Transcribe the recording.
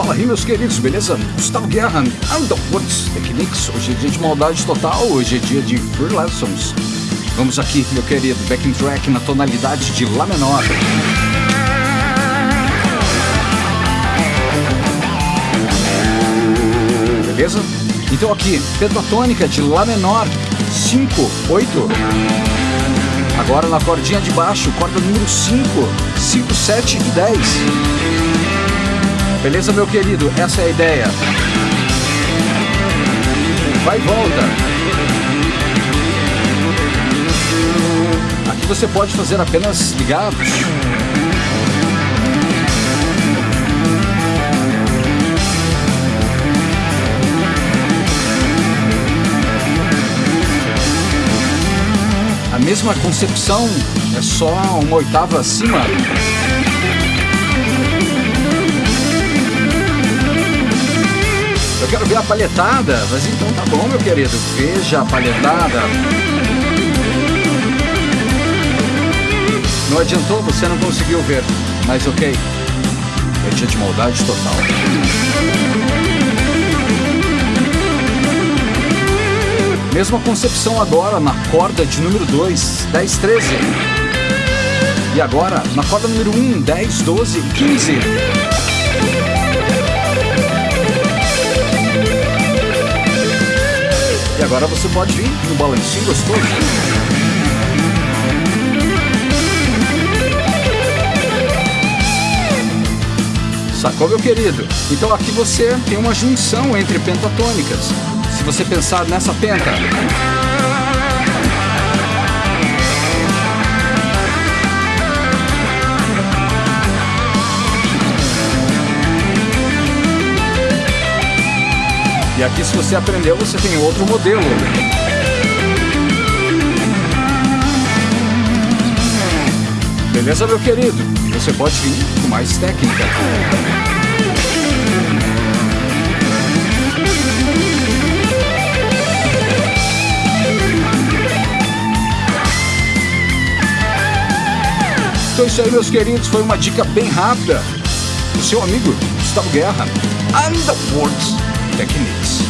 Fala aí, meus queridos, beleza? Gustavo Guerra, Underwoods Techniques. Hoje é dia de maldade total, hoje é dia de Free Lessons. Vamos aqui, meu querido, backing track na tonalidade de Lá menor. Beleza? Então aqui, pentatônica de Lá menor, 5, 8. Agora na cordinha de baixo, corda número 5, 5, 7 e 10. Beleza, meu querido? Essa é a ideia. Vai e volta. Aqui você pode fazer apenas ligados. A mesma concepção, é só uma oitava acima. Eu quero ver a palhetada, mas então tá bom, meu querido. Veja a palhetada. Não adiantou, você não conseguiu ver, mas ok. É dia de maldade total. Mesma concepção agora na corda de número 2, 10, 13. E agora na corda número 1, 10, 12 e 15. Agora você pode vir no balancinho gostoso. Sacou, meu querido? Então aqui você tem uma junção entre pentatônicas. Se você pensar nessa penta. E aqui, se você aprendeu, você tem outro modelo. Beleza, meu querido? Você pode vir com mais técnica. Então é isso aí, meus queridos. Foi uma dica bem rápida do seu amigo Gustavo Guerra. And the Techniques.